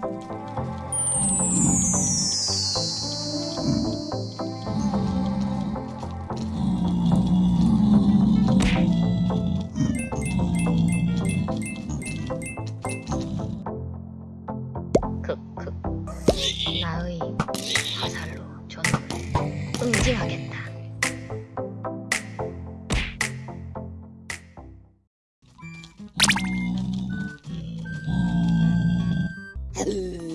크크 나의 화살로 존을 응징하겠다. Hello.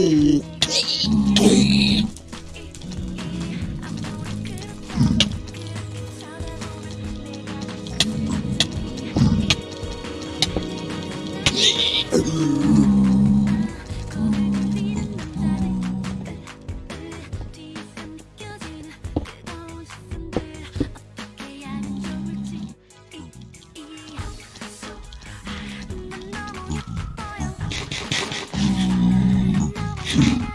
Oh. Thank you.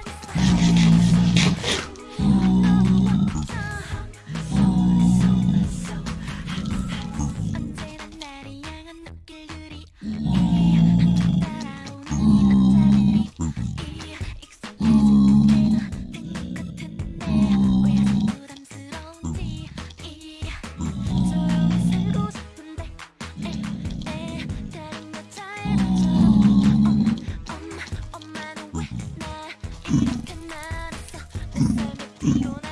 Mm-hmm.